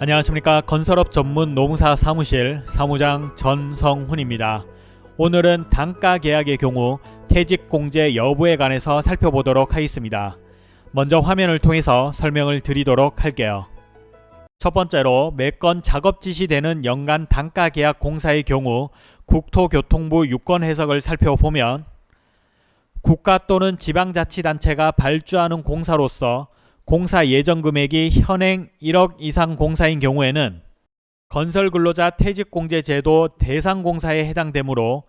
안녕하십니까 건설업 전문 노무사 사무실 사무장 전성훈입니다. 오늘은 단가 계약의 경우 퇴직 공제 여부에 관해서 살펴보도록 하겠습니다. 먼저 화면을 통해서 설명을 드리도록 할게요. 첫 번째로 매건 작업 지시되는 연간 단가 계약 공사의 경우 국토교통부 유권 해석을 살펴보면 국가 또는 지방자치단체가 발주하는 공사로서 공사 예정 금액이 현행 1억 이상 공사인 경우에는 건설근로자 퇴직공제제도 대상 공사에 해당되므로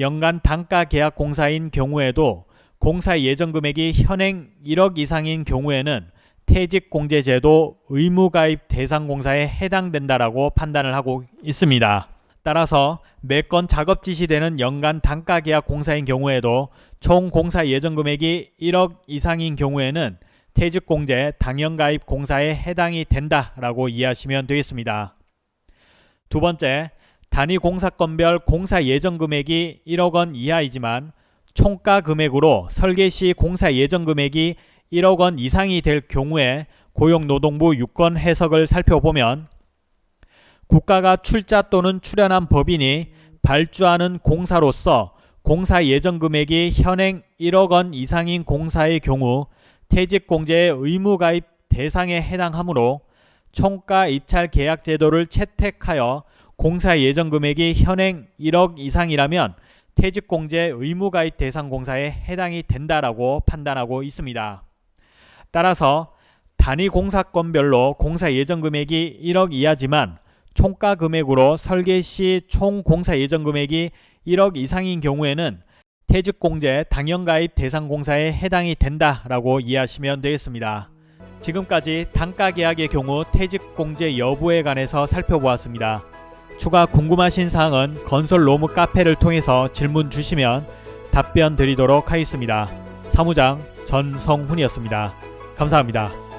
연간 단가 계약 공사인 경우에도 공사 예정 금액이 현행 1억 이상인 경우에는 퇴직공제제도 의무가입 대상 공사에 해당된다라고 판단을 하고 있습니다. 따라서 매건 작업 지시되는 연간 단가 계약 공사인 경우에도 총 공사 예정 금액이 1억 이상인 경우에는 퇴직공제 당연가입 공사에 해당이 된다라고 이해하시면 되겠습니다. 두 번째, 단위 공사건별 공사 예정 금액이 1억 원 이하이지만 총가 금액으로 설계 시 공사 예정 금액이 1억 원 이상이 될 경우에 고용노동부 유권 해석을 살펴보면 국가가 출자 또는 출연한 법인이 발주하는 공사로서 공사 예정 금액이 현행 1억 원 이상인 공사의 경우 퇴직공제의 의무가입 대상에 해당하므로 총가 입찰 계약 제도를 채택하여 공사 예정 금액이 현행 1억 이상이라면 퇴직공제 의무가입 대상 공사에 해당이 된다라고 판단하고 있습니다. 따라서 단위 공사건별로 공사 예정 금액이 1억 이하지만 총가 금액으로 설계 시 총 공사 예정 금액이 1억 이상인 경우에는 퇴직공제 당연가입 대상 공사에 해당이 된다라고 이해하시면 되겠습니다. 지금까지 단가계약의 경우 퇴직공제 여부에 관해서 살펴보았습니다. 추가 궁금하신 사항은 건설 로무 카페를 통해서 질문 주시면 답변 드리도록 하겠습니다. 사무장 전성훈이었습니다. 감사합니다.